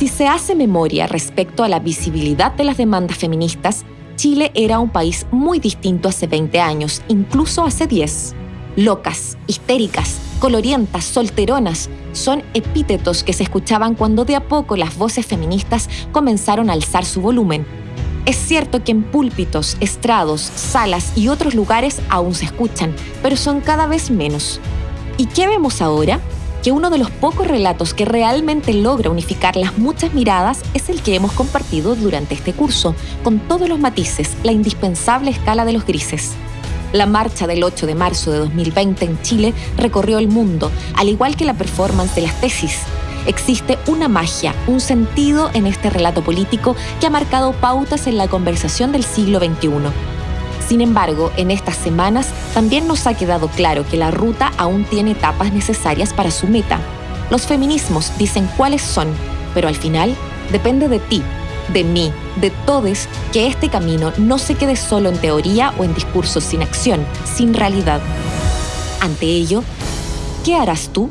Si se hace memoria respecto a la visibilidad de las demandas feministas, Chile era un país muy distinto hace 20 años, incluso hace 10. Locas, histéricas, colorientas, solteronas, son epítetos que se escuchaban cuando de a poco las voces feministas comenzaron a alzar su volumen. Es cierto que en púlpitos, estrados, salas y otros lugares aún se escuchan, pero son cada vez menos. ¿Y qué vemos ahora? Que uno de los pocos relatos que realmente logra unificar las muchas miradas es el que hemos compartido durante este curso, con todos los matices, la indispensable escala de los grises. La marcha del 8 de marzo de 2020 en Chile recorrió el mundo, al igual que la performance de las tesis. Existe una magia, un sentido en este relato político que ha marcado pautas en la conversación del siglo XXI. Sin embargo, en estas semanas también nos ha quedado claro que la ruta aún tiene etapas necesarias para su meta. Los feminismos dicen cuáles son, pero al final depende de ti, de mí, de todos, que este camino no se quede solo en teoría o en discursos sin acción, sin realidad. Ante ello, ¿qué harás tú?